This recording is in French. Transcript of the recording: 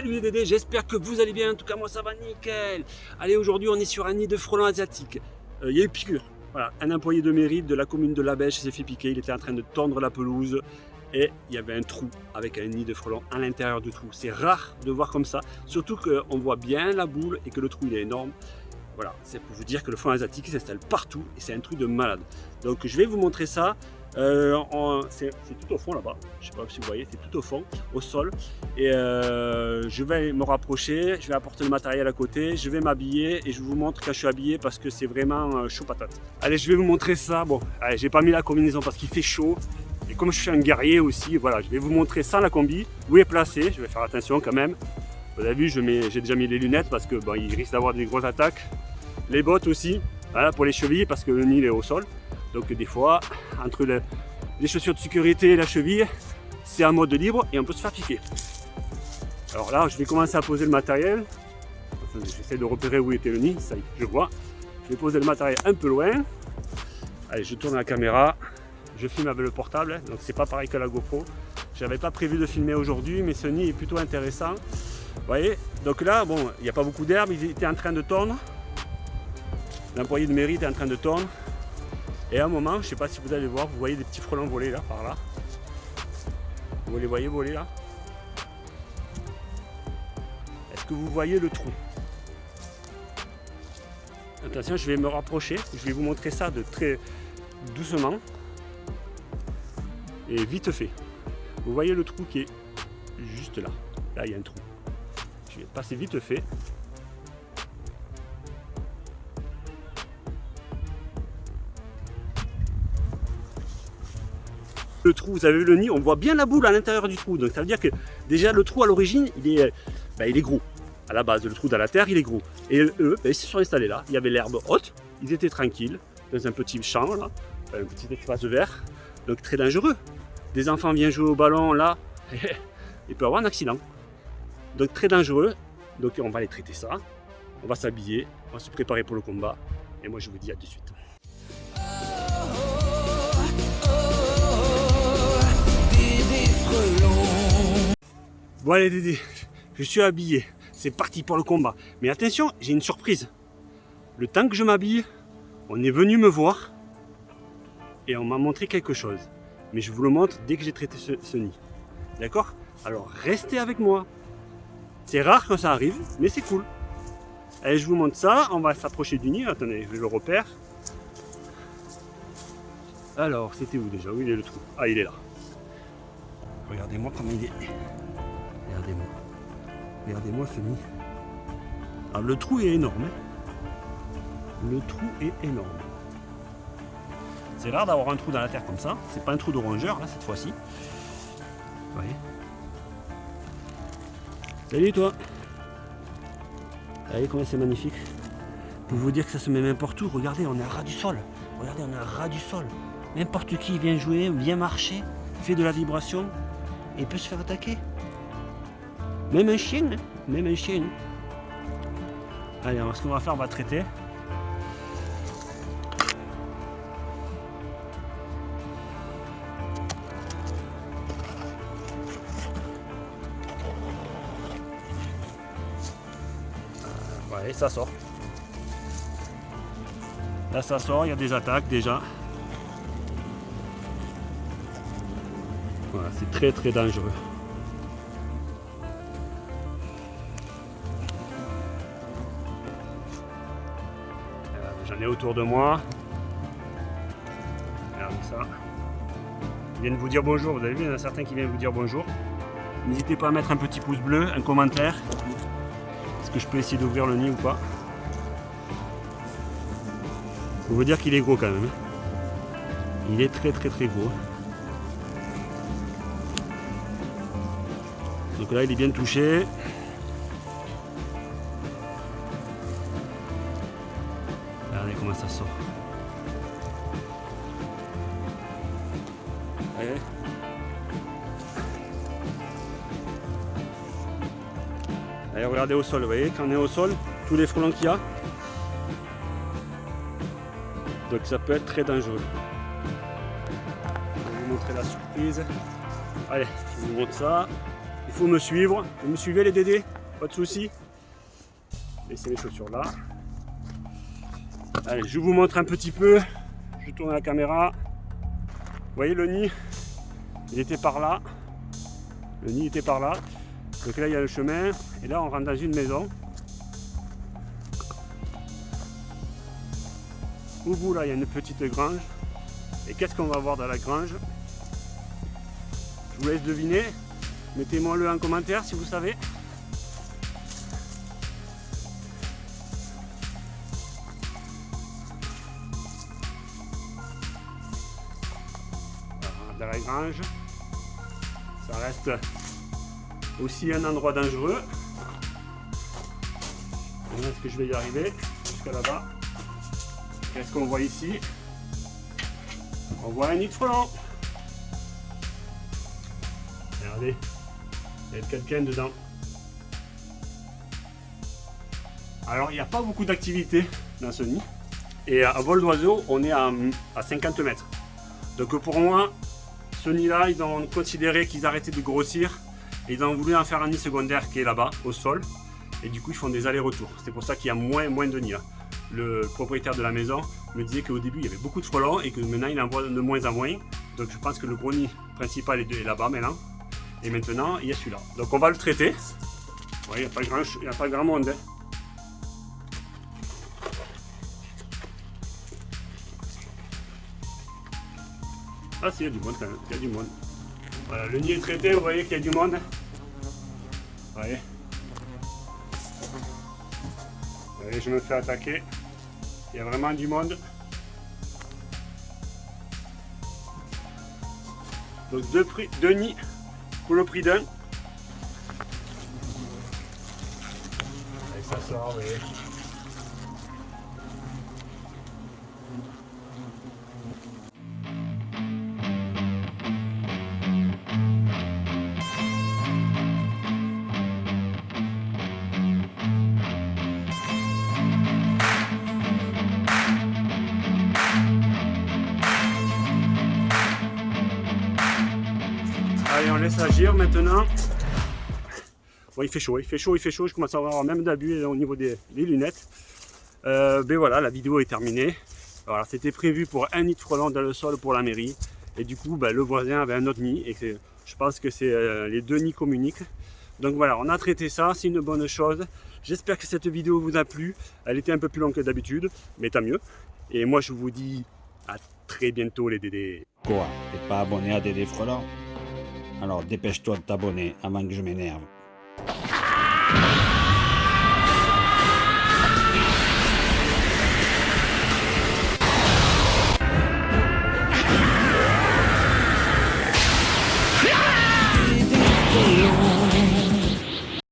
Salut les Dédés, j'espère que vous allez bien, en tout cas moi ça va nickel Allez aujourd'hui on est sur un nid de frelons asiatiques, euh, il y a eu piqûre, voilà, un employé de mérite de la commune de La Bêche s'est fait piquer, il était en train de tendre la pelouse et il y avait un trou avec un nid de frelons à l'intérieur du trou. C'est rare de voir comme ça, surtout qu'on voit bien la boule et que le trou il est énorme. Voilà, c'est pour vous dire que le frelon asiatique s'installe partout et c'est un truc de malade. Donc je vais vous montrer ça euh, c'est tout au fond là-bas, je ne sais pas si vous voyez, c'est tout au fond, au sol. Et euh, je vais me rapprocher, je vais apporter le matériel à côté, je vais m'habiller et je vous montre quand je suis habillé parce que c'est vraiment euh, chaud patate. Allez, je vais vous montrer ça. Bon, j'ai pas mis la combinaison parce qu'il fait chaud. Et comme je suis un guerrier aussi, voilà, je vais vous montrer sans la combi, où est placé, je vais faire attention quand même. Vous avez vu, j'ai déjà mis les lunettes parce que il risque d'avoir des grosses attaques. Les bottes aussi, voilà, pour les chevilles parce que le nid est au sol. Donc des fois, entre les chaussures de sécurité et la cheville, c'est un mode libre et on peut se faire piquer. Alors là, je vais commencer à poser le matériel. J'essaie de repérer où était le nid, ça y est, je vois. Je vais poser le matériel un peu loin. Allez, je tourne la caméra. Je filme avec le portable, donc c'est pas pareil que la GoPro. J'avais pas prévu de filmer aujourd'hui, mais ce nid est plutôt intéressant. Vous voyez? Donc là, bon, il n'y a pas beaucoup d'herbe, il était en train de tondre. L'employé de mairie était en train de tondre. Et à un moment, je ne sais pas si vous allez voir, vous voyez des petits frelons voler là, par là. Vous les voyez voler là? Est-ce que vous voyez le trou? Attention, je vais me rapprocher, je vais vous montrer ça de très doucement et vite fait. Vous voyez le trou qui est juste là. Là, il y a un trou. Je vais passer vite fait trou, vous avez le nid, on voit bien la boule à l'intérieur du trou. Donc ça veut dire que déjà le trou à l'origine, il, est, bah, il est gros. À la base, le trou dans la terre, il est gros. Et eux, bah, ils se sont installés là. Il y avait l'herbe haute, ils étaient tranquilles, dans un petit champ, là, un petit espace vert. Donc très dangereux. Des enfants viennent jouer au ballon là, il peut y avoir un accident. Donc très dangereux. Donc on va aller traiter ça. On va s'habiller, on va se préparer pour le combat. Et moi je vous dis à tout de suite. Bon allez Dédé, je suis habillé, c'est parti pour le combat. Mais attention, j'ai une surprise. Le temps que je m'habille, on est venu me voir et on m'a montré quelque chose. Mais je vous le montre dès que j'ai traité ce, nid. D'accord? Alors restez avec moi. C'est rare quand ça arrive, mais c'est cool. Allez, je vous montre ça, on va s'approcher du nid. Attendez, je le repère. Alors, c'était où déjà? Où il est le trou? Ah, il est là. Regardez-moi comment il est. Regardez-moi. Nid. Alors le trou est énorme. Hein. le trou est énorme. C'est rare d'avoir un trou dans la terre comme ça. C'est pas un trou de rongeur là cette fois-ci. Vous voyez Salut toi voyez comment c'est magnifique Pour vous dire que ça se met n'importe où, regardez, on est à ras du sol. Regardez, on est à ras du sol. N'importe qui vient jouer, vient marcher, fait de la vibration et peut se faire attaquer. Même un chien, même un chien. Allez, ce qu'on va faire, on va traiter. Ouais, ça sort. Là, ça sort, il y a des attaques déjà. Voilà, c'est très très dangereux. Autour de moi. Regardez ça. Ils viennent vous dire bonjour. Vous avez vu, il y en a certains qui viennent vous dire bonjour. N'hésitez pas à mettre un petit pouce bleu, un commentaire. Est-ce que je peux essayer d'ouvrir le nid ou pas? Faut vous dire qu'il est gros quand même. Il est très très très gros. Donc là il est bien touché. Comment ça sort. Allez. regardez au sol, vous voyez, quand on est au sol, tous les frelons qu'il y a. Donc ça peut être très dangereux. Je vais vous montrer la surprise. Allez, je vous montre ça. Il faut me suivre. Vous me suivez les dédés? Pas de soucis. Laissez les chaussures là. Je vous montre un petit peu. Je tourne la caméra. Vous voyez le nid? Il était par là. Le nid était par là. Donc là, il y a le chemin. Et là, on rentre dans une maison. Au bout, là, il y a une petite grange. Et qu'est-ce qu'on va voir dans la grange? Je vous laisse deviner. Mettez-moi le en commentaire si vous savez. La grange. Ça reste aussi un endroit dangereux. Est-ce que je vais y arriver? Jusqu'à là-bas Qu'est-ce qu'on voit ici? On voit un nid de frelon. Regardez, il y a quelqu'un dedans. Alors, il n'y a pas beaucoup d'activité dans ce nid. Et à vol d'oiseau, on est à 50 mètres. Donc pour moi, ce nid-là, ils ont considéré qu'ils arrêtaient de grossir. Et ils ont voulu en faire un nid secondaire qui est là-bas, au sol. Et du coup, ils font des allers-retours. C'est pour ça qu'il y a moins, moins de nids là le propriétaire de la maison me disait qu'au début il y avait beaucoup de frelons et que maintenant il en voit de moins en moins. Donc je pense que le gros nid principal est là-bas maintenant. Et maintenant il y a celui-là. Donc on va le traiter. il n'y a, a pas grand monde. Hein. Ah si, il y a du monde quand même, il y a du monde. Voilà, le nid est traité, vous voyez qu'il y a du monde. Vous voyez. Vous voyez, je me fais attaquer. Il y a vraiment du monde. Donc deux, prix, deux nids pour le prix d'un. Et ça sort, vous voyez. Agir maintenant. Bon, il fait chaud, il fait chaud, il fait chaud. Je commence à avoir même d'abus au niveau des, lunettes. Euh, ben voilà, la vidéo est terminée. Voilà, c'était prévu pour un nid de frelons dans le sol pour la mairie. Et du coup, ben, le voisin avait un autre nid. Et je pense que c'est euh, les deux nids communiquent. Donc voilà, on a traité ça, c'est une bonne chose. J'espère que cette vidéo vous a plu. Elle était un peu plus longue que d'habitude, mais tant mieux. Et moi, je vous dis à très bientôt les Dédés. Quoi? T'es pas abonné à Dédé Frelons alors dépêche-toi de t'abonner avant que je m'énerve.